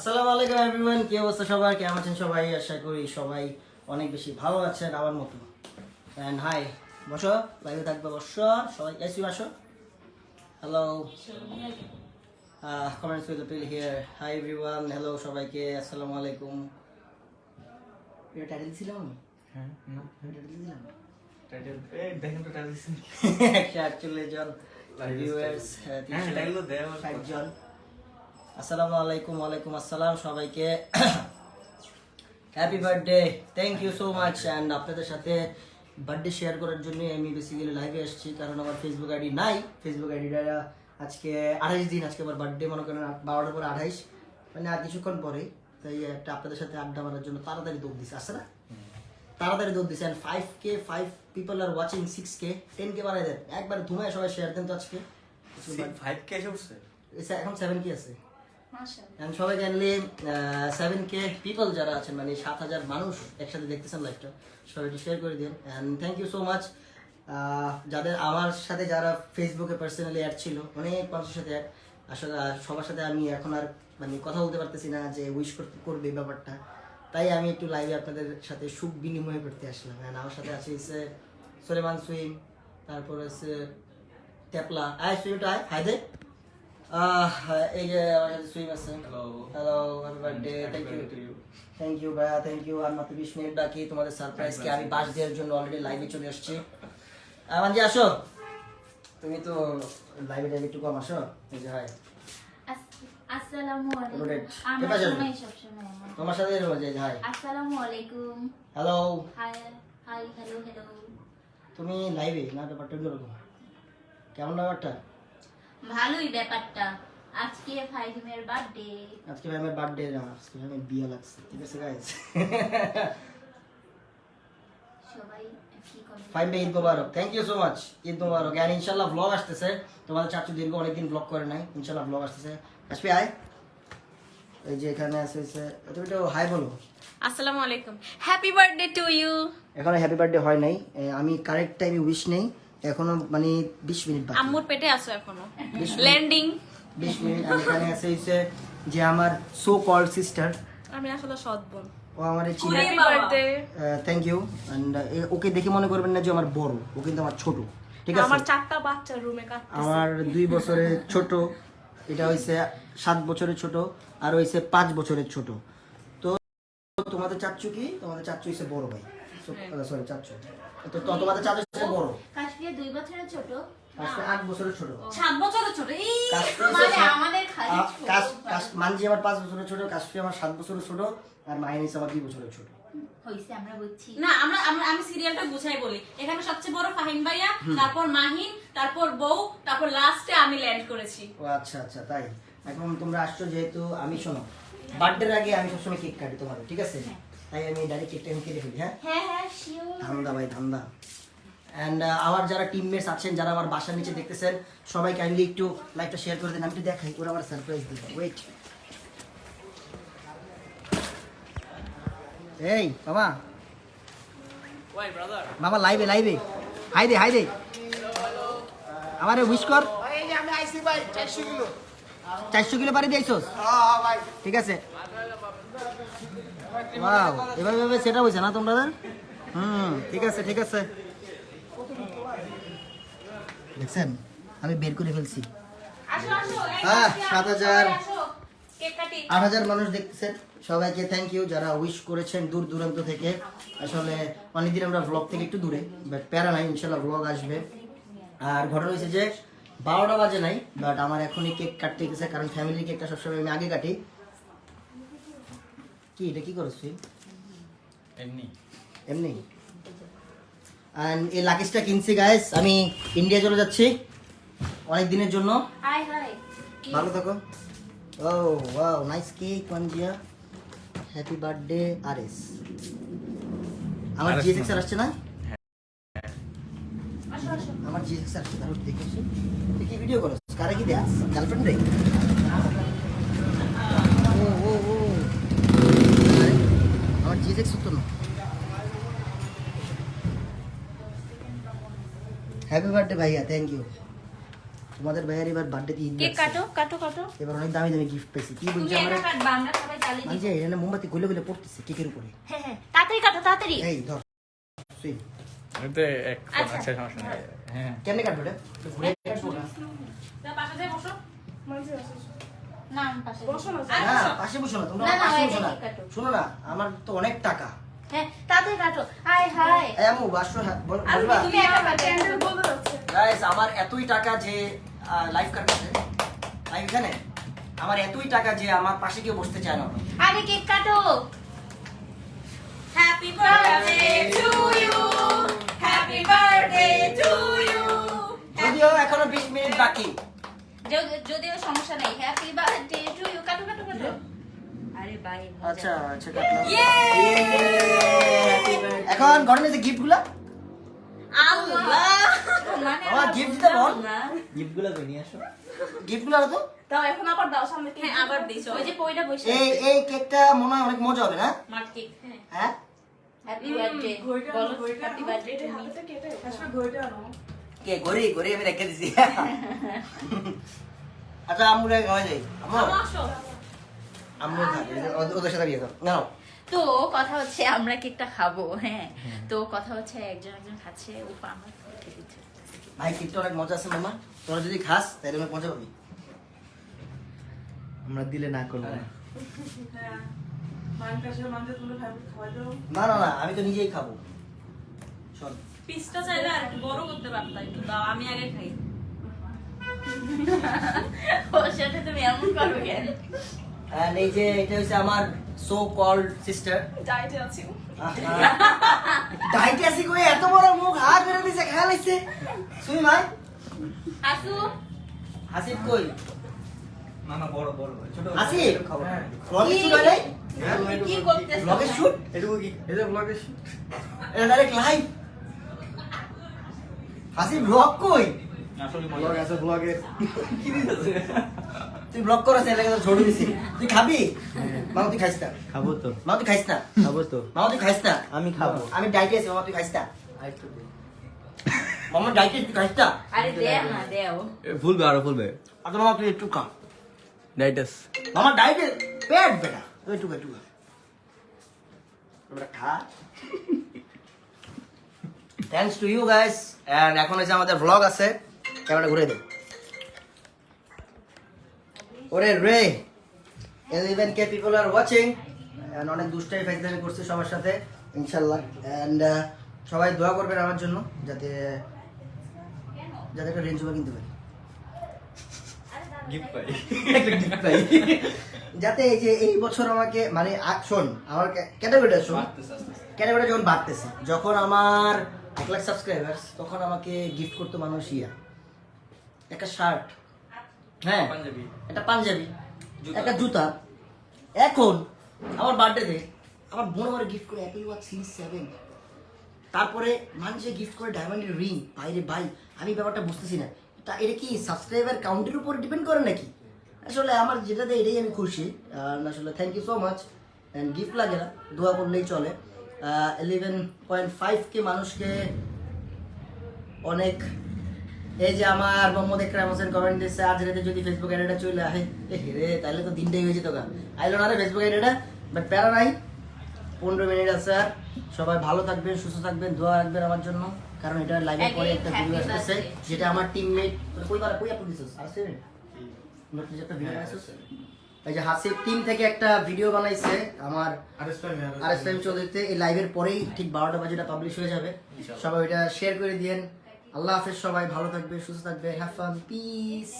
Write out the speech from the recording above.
আসসালামু আলাইকুম এভরিওয়ান কি অবস্থা সবার? কেমন আছেন সবাই? আশা করি সবাই অনেক বেশি ভালো আছেন আমার মতো। অ্যান্ড হাই বসো লাইভে থাকবে বসো সবাই এসি আসো। Hello comments will fill here hi everyone hello সবাইকে আসসালামু আলাইকুম। এটা টাইটেল ছিলাম আমি? হ্যাঁ না টাইটেল দিলাম টাইটেল এই দেখেন তো টাইটেল জন ভিউয়ার্স হ্যাঁ টাইটেল দেওয়া জন। আসসালামু আলাইকুম ওয়ালাইকুম আসসালাম সবাইকে। Happy birthday thank you so much and আপনাদের সাথে বার্থডে শেয়ার করার জন্য আমি বেসিক্যালি লাইভে এসেছি কারণ আমার ফেসবুক আইডি নাই। ফেসবুক আইডিটা আজকে আঠাইশ দিন আজকে আমার বার্থডে মনে করেন বারোটার পরে আঠাইশ। মানে আর কিছুক্ষণ পরেই তাই একটা আপনাদের সাথে আড্ডা মারার জন্য তাড়াতাড়ি দৌড় দিছে আসছে না? তাড়াতাড়ি দৌড় দিছে and five K five people are watching six K ten K বানাই দেন। একবার ধুমায় সবাই শেয়ার দেন তো আজকে। ফাইভ কে এসে উঠছে? এখন সেভেন কে আছে। And সবাই জানলে সেভেন কে পিপল যারা আছেন মানে সাত হাজার মানুষ একসাথে দেখতেছেন লাইভটা সবাই শেয়ার করে দিন। And thank you so much যাদের আমার সাথে যারা ফেসবুকে পার্সোনালি অ্যাড ছিল অনেক মানুষের সাথে অ্যাড আসলে সবার সাথে আমি এখন আর মানে কথা বলতে পারতেছি না যে উইশ করতে করবে ব্যাপারটা। তাই আমি একটু লাইভে আপনাদের সাথে সুখ বিনিময় করতে আসলাম। অ্যান্ড আমার সাথে আছে হচ্ছে সোলেমান সুইম তারপর হচ্ছে টেপলা। আয় সুইমটা আয় হাই দে আহ, এই যে আমার সাথে সুইম আছে। Hello hello happy birthday thank you thank you ভাইয়া থ্যাংক ইউ আর মাত্র বিশ মিনিট বাকি তোমাদের সারপ্রাইজকে আমি বাস দেওয়ার জন্য অলরেডি লাইভে চলে আমানজি আসো তুমি তো লাইভে যাবে একটু কম আসো এই যে হাই। তোমার সাথে হাই আসসালামু আলাইকুম hello hi hi hello hello তুমি লাইভে না ব্যাপারটা কেমন ব্যাপারটা? ভালোই ব্যাপারটা। আজকে ফাইজমের বার্থডে আজকে আমার বার্থডে না আজকে আমার বিয়ে লাগছে ঠিক আছে গাইজ সবাই ফাইন ভাই ঈদ মোবারক thank you so much Eid মোবারক। আর ইনশাল্লাহ ব্লগ আসতেছে। তোমাদের চাচু দীর্ঘ অনেকদিন ব্লগ করে নাই ইনশাল্লাহ ব্লগ আসতেছে। আসবি আয়। এই যে এখানে আছে তুমি একটু হাই বলো। আসসালামু আলাইকুম। হ্যাপি বার্থডে টু ইউ এখনও হ্যাপি বার্থডে হয় নাই। আমি কারেক্ট টাইমে উইশ নেই। এখনও মানে বিশ মিনিট বাকি। আম্মুর পেটে আছো এখনও? ল্যান্ডিং বিশ মিনিট। আর এখানে আছে হচ্ছে যে আমার সো কল সিস্টার আমি আসলে সৎ বোন। ও আমার চিনে থ্যাংক ইউ ওকে দেখে মনে করবেন না যে আমার বড়। ও কিন্তু আমার ছোট। ঠিক আছে? আমার চারটা বাচ্চা রুমে কাটতেছে। আমার দুই বছরের ছোট। এটা হইছে সাত বছরের ছোট। আর হইছে বছরের ছোট। তো তোমাদের চাচ্ছু কি? তোমাদের চাচ্ছু হইছে বড় ভাই। সরি তো তোমাদের বড়। কাশ্মীর দুই বছরের ছোট? আট বছরের ছোট। সাত বছরের ছোট? এই মানে আমাদের খালি আ- ছোট। কাশ- কাশ- মানজি আমার পাঁচ বছরের ছোট কাশ্মীর আমার সাত বছরের ছোট আর মাহিন আমার দুই বছরের ছোট। হইছে আমরা বুঝছি। না আমরা আমরা আমি সিরিয়ালটা গুছাই বলি। এখানে সবচেয়ে বড় ফাহিম ভাইয়া তারপর মাহিন তারপর বউ তারপর লাস্টে আমি ল্যান্ড করেছি। ও আচ্ছা আচ্ছা তাই। এখন তোমরা আসছো যেহেতু আমি শোনো। বার্থডের আগে আমি সবসময় কেক কাটি তোমার ঠিক আছে? তাই আমি ডাইরেক্ট কেকটা আমি কেটে ফেলি হ্যাঁ? হ্যাঁ হ্যাঁ ধান্দা ভাই ধান্দা। অ্যান্ড আমার যারা টিমমেটস আছেন যারা আমার বাসার নিচে দেখতেছেন সবাই কাইন্ডলি একটু লাইভটা শেয়ার করে দেন। আমি একটু দেখাই ওরা আমার সারপ্রাইজ দিবে। ওয়েট এই বাবা বাবা লাইভে লাইভে হাই দে হাই দে আমারে উইশ কর। চারশো কিলো। পারি দিয়েছোস? ঠিক আছে। ওয়াও এভাবে এভাবে সেটা হয়েছে না তোমরা হুম ঠিক আছে ঠিক আছে। দেখছেন? আমি বের করে ফেলছি। আসো আসো এই হ্যাঁ, সাত হাজার। আসো, কেক কাটি। আট হাজার মানুষ দেখতেছেন সবাইকে থ্যাংক ইউ যারা উইশ করেছেন দূর দূরান্ত থেকে। আসলে অনেকদিন আমরা ব্লগ থেকে একটু দূরে বাট প্যারা নাই ইনশাল্লাহ ব্লগ আসবে। আর ঘটনা হয়েছে যে বারোটা বাজে নাই বাট আমার এখনই কেক কাটতে গেছে কারণ ফ্যামিলির কেকটা সবসময় আমি আগে কাটি। কি এটা কি করছ তুই? এমনি। এমনি? অ্যান্ড এই লাগেজটা কিনছি গাইস আমি ইন্ডিয়া চলে যাচ্ছি অনেক দিনের জন্য। ভালো থাকো। ও ওয়াও নাইস কেক পাঞ্জিয়া হ্যাপি বার্থডে আর এস আমার জিএক্স আসছে না? আমার জিএক্স আসছে তাহলে দেখে আসি। তুই কি ভিডিও করছ কারে কি দেখ গার্লফ্রেন্ড রে? ও ও ও। আমার জিএক্স তো না হ্যাপি বার্থডে ভাইয়া থ্যাংক ইউ তোমাদের ভাইয়ার এবার বার্থডে ঈদ কেক কাটো কাটো কাটো। এবার অনেক দামি দামি গিফট পেয়েছি। কি বলছি আমরা? আমরা সবাই জ্বালিয়ে মানে দিব যে এখানে মোমবাতি গুলে গুলে পড়তেছে কেকের উপরে। হ্যাঁ হ্যাঁ। তাড়াতাড়ি কাটো তাড়াতাড়ি। এই ধর। সুই। এতে এক আচ্ছা। আচ্ছা সমস্যা নেই। হ্যাঁ কেমনে কাটবো এটা? ঘুরে কাটবো না। যা পাশে যাই বসো। না আমি পাশে না পাশে বসো না তোমরা না, না, পাশে এই বসো না। শোনো না আমার তো অনেক টাকা। হ্যাঁ কাটো। বাসো বল- বলবা। তুমি গাইস আমার এতই টাকা যে আমার এতই টাকা যে আমার পাশে কেউ বসতে চায় না। আরে কেক কাটো। Happy birthday to you happy birthday to you যদিও এখনও বিশ মিনিট বাকি। যদিও সমস্যা নেই। হ্যাপি বার্থডে টু ইউ কাটো কাটো কাটো। আচ্ছা আচ্ছা কাটলাম। এখন ঘরে যে গিফটগুলা আল্লাহ আমার দিতে বল। না গিফটগুলো তো নিয়ে আসো। গিফটগুলা তো? দাও এখন আবার দাও সামনে হ্যাঁ আবার দিছো। ওই যে পয়টা বসে এই এই কেকটা মনে হয় অনেক মজা হবে না? মার কেক হ্যাঁ। হ্যাঁ? হ্যাপি বার্থডে বলো হ্যাপি বার্থডে টু মি হাতে কেটে আসলে ঘড়িটা আনো। কে ঘড়ি ঘড়ি আমি রেখে দিছি। আচ্ছা আমুরে যাই। আসো। ওদের- সাথে বিয়ে কর। তো কথা হচ্ছে আমরা কেকটা খাব হ্যাঁ। তো কথা হচ্ছে একজন একজন খাচ্ছে ও আমরা ভাই কেকটা অনেক মজা আছে মামা। তোরা যদি খাস তাহলে অনেক মজা পাবি আমরা দিলে না করব। না হ্যাঁ না না না আমি তো নিজেই খাব। শোন পিসটা চাইলে আর একটু বড় করতে পারতা একটু দাও আমি আগে খাই। ওর সাথে তুমি এমন করো কেন? এই যে এটা হচ্ছে আমার সো কল্ড সিস্টার ডায়েটে আছি ডাইটে আসি কই? এত বড় মুখ হাত বের দিছে খেয়াল হইছে সুই ভাই? আসু। হাসিব কই? না বড় বড় ছোট হাসিব? খাব ব্লগে শুট হয় কি করতেছ? ব্লগে শুট? এটুকু কি? যে ব্লগে এটা ডাইরেক্ট লাইভ হাসিব ব্লগ কই? আসলে ব্লগ আছে ব্লগে। কি দিতেছে? তুই ব্লগ করাস এর লাগে ঝড়ি দিছি। তুই খাবি? মামা তুই খাইস না। খাব তো। মামা তুই খাইস না? খাব তো। মামা তুই খাইস না? আমি খাব। আমি ডাইটে আছি মামা তুই খাইস না? মামা ডাইটে তুই খাইস না? আরে দেও না দেও ফুলবে আরও ফুলবে। আচ্ছা মামা তুই একটু খা। ডাইটাস মামা ডাইটে পেট বেটা। তুই একটু একটু খা। খা। Thanks to you guys and এখন হচ্ছে আমাদের ব্লগ আছে। ক্যামেরা ঘুরে দে। ওরে রে eleven K people are watching অনেক দুষ্টাই ফাইজলামি করছি সবার সাথে ইনশাল্লাহ। অ্যান্ড সবাই দোয়া করবেন আমার জন্য যাতে যাতে একটা রেঞ্জ কিনতে পারি। যাতে এই যে এই বছর আমাকে মানে শোন আমার ক্যাটাগরিটা শোন। ক্যাটাগরিটা যখন বাড়তেছে যখন আমার এক লাখ সাবস্ক্রাইবার্স তখন আমাকে গিফট করতো মানুষ ইয়া। একটা শার্ট হ্যাঁ পাঞ্জাবি। একটা পাঞ্জাবি একটা জুতা। এখন আমার বার্থডেতে আমার বোন আমার গিফট করে অ্যাপেল ওয়াচ সিরিজ সেভেন তারপরে মানুষে গিফট করে ডায়মন্ডের রিং বাইরে ভাই আমি ব্যাপারটা বুঝতেছি না। তা এটা কি সাবস্ক্রাইবার কাউন্টের উপর ডিপেন্ড করে নাকি? আসলে আমার যেটাতে এটাই আমি খুশি। আসলে thank you so much and gift লাগে না দোয়া করলেই চলে। ইলেভেন পয়েন্ট ফাইভ কে মানুষকে অনেক এই যে আমার মোহাম্মদ একরাম হোসেন কমেন্ট দিচ্ছে আজ রাতে যদি ফেসবুক আইডিটা চলে আহে রে তাহলে তো দিনটাই হয়ে যেত গা। আইলো না রে ফেসবুক আইডিটা বাট প্যারা নাই। পনেরো মিনিট আছে আর। সবাই ভালো থাকবেন সুস্থ থাকবেন দোয়া রাখবেন আমার জন্য। কারণ এটা লাইভে পরে একটা ভিডিও আসতেছে যেটা আমার টিমমেট কই বার কই আপলোড দিছিস? আসছে নতুন যে একটা ভিডিও বানাইছিস? এই যে হাসিব টিম থেকে একটা ভিডিও বানাইছে আমার আর এস টাইম চৌধুরীতে এই লাইভের পরেই ঠিক বারোটা বাজে এটা পাবলিশ হয়ে যাবে। সবাই ওইটা শেয়ার করে দিয়েন। আল্লাহ হাফেজ সবাই ভালো থাকবে সুস্থ থাকবে হ্যাভ ফান পিস